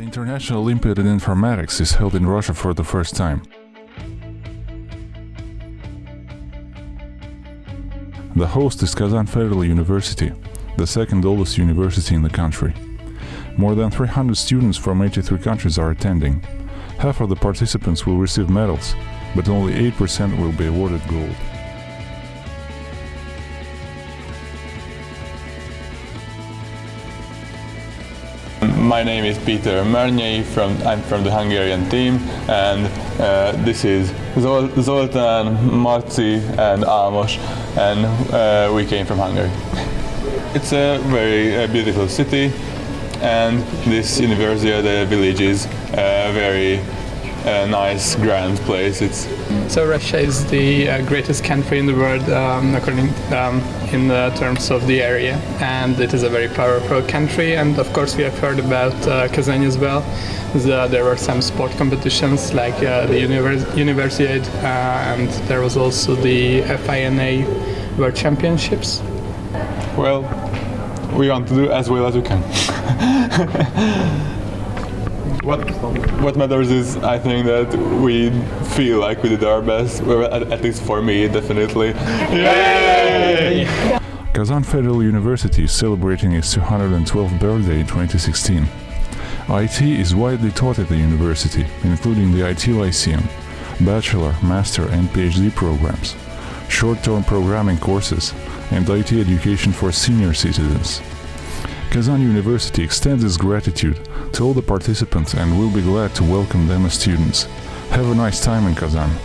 International Olympiad in Informatics is held in Russia for the first time. The host is Kazan Federal University, the second oldest university in the country. More than 300 students from 83 countries are attending. Half of the participants will receive medals, but only 8% will be awarded gold. My name is Peter Mernyi, from, I'm from the Hungarian team and uh, this is Zol Zoltán, Marci and Amos and uh, we came from Hungary. It's a very uh, beautiful city and this university, the village is a very uh, nice, grand place. It's so Russia is the uh, greatest country in the world, um, according um, in terms of the area, and it is a very powerful country. And of course, we have heard about uh, Kazan as well. The, there were some sport competitions like uh, the univers Universiade, uh, and there was also the FINA World Championships. Well, we want to do as well as we can. what what matters is I think that we feel like we did our best, at, at least for me, definitely. Yay! Kazan Federal University is celebrating its 212th birthday in 2016. IT is widely taught at the university, including the IT Lyceum, bachelor, master and PhD programs, short-term programming courses, and IT education for senior citizens. Kazan University extends its gratitude to all the participants and will be glad to welcome them as students. Have a nice time in Kazan.